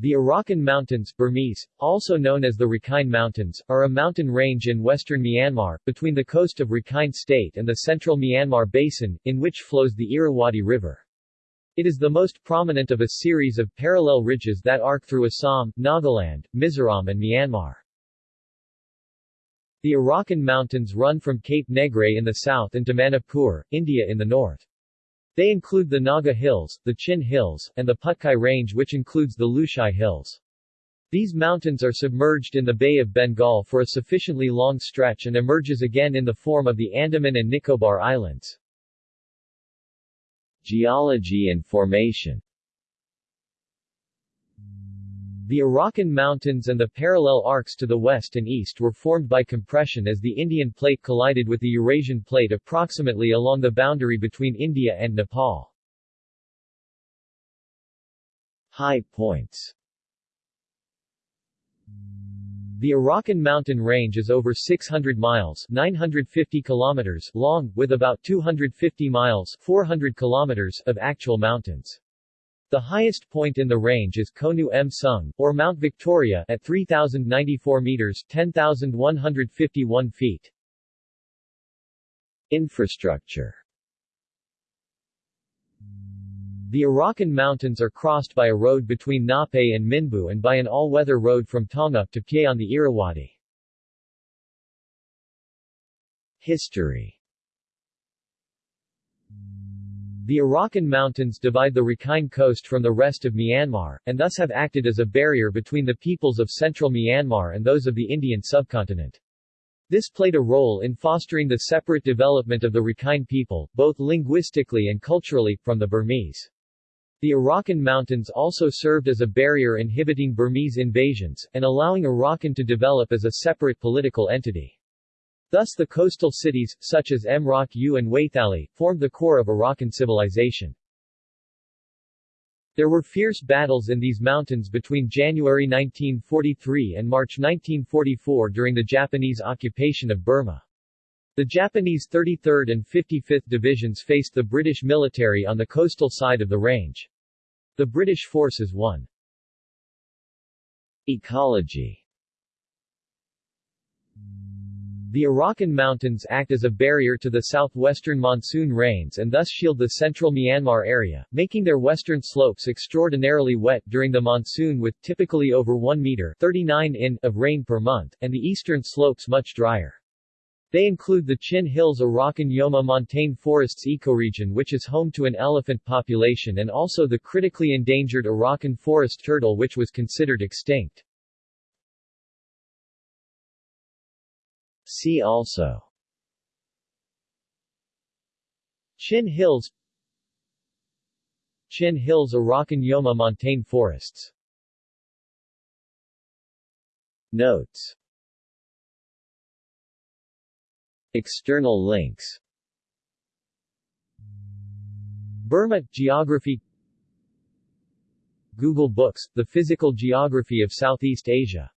The Arakan Mountains Burmese, also known as the Rakhine Mountains, are a mountain range in western Myanmar, between the coast of Rakhine State and the central Myanmar Basin, in which flows the Irrawaddy River. It is the most prominent of a series of parallel ridges that arc through Assam, Nagaland, Mizoram and Myanmar. The Arakan Mountains run from Cape Negrais in the south into Manipur, India in the north. They include the Naga Hills, the Chin Hills, and the Patkai Range which includes the Lushai Hills. These mountains are submerged in the Bay of Bengal for a sufficiently long stretch and emerges again in the form of the Andaman and Nicobar Islands. Geology and formation the Arakan Mountains and the parallel arcs to the west and east were formed by compression as the Indian plate collided with the Eurasian plate approximately along the boundary between India and Nepal. High points The Arakan mountain range is over 600 miles 950 kilometers long, with about 250 miles 400 kilometers of actual mountains. The highest point in the range is Khonu Msung, or Mount Victoria, at 3,094 meters 10,151 feet. Infrastructure The Arakan Mountains are crossed by a road between Ngape and Minbu and by an all-weather road from Taungup to Pyay on the Irrawaddy. History The Arakan Mountains divide the Rakhine coast from the rest of Myanmar, and thus have acted as a barrier between the peoples of central Myanmar and those of the Indian subcontinent. This played a role in fostering the separate development of the Rakhine people, both linguistically and culturally, from the Burmese. The Arakan Mountains also served as a barrier inhibiting Burmese invasions, and allowing Arakan to develop as a separate political entity. Thus the coastal cities, such as Mrauk U and Waithali, formed the core of Arakan civilization. There were fierce battles in these mountains between January 1943 and March 1944 during the Japanese occupation of Burma. The Japanese 33rd and 55th Divisions faced the British military on the coastal side of the range. The British forces won. Ecology the Arakan Mountains act as a barrier to the southwestern monsoon rains and thus shield the central Myanmar area, making their western slopes extraordinarily wet during the monsoon with typically over 1 meter 39 in of rain per month, and the eastern slopes much drier. They include the Chin Hills Arakan Yoma montane forests ecoregion which is home to an elephant population and also the critically endangered Arakan forest turtle which was considered extinct. See also. Chin Hills. Chin Hills Arakan Yoma montane forests. Notes. External links. Burma – Geography. Google Books – The Physical Geography of Southeast Asia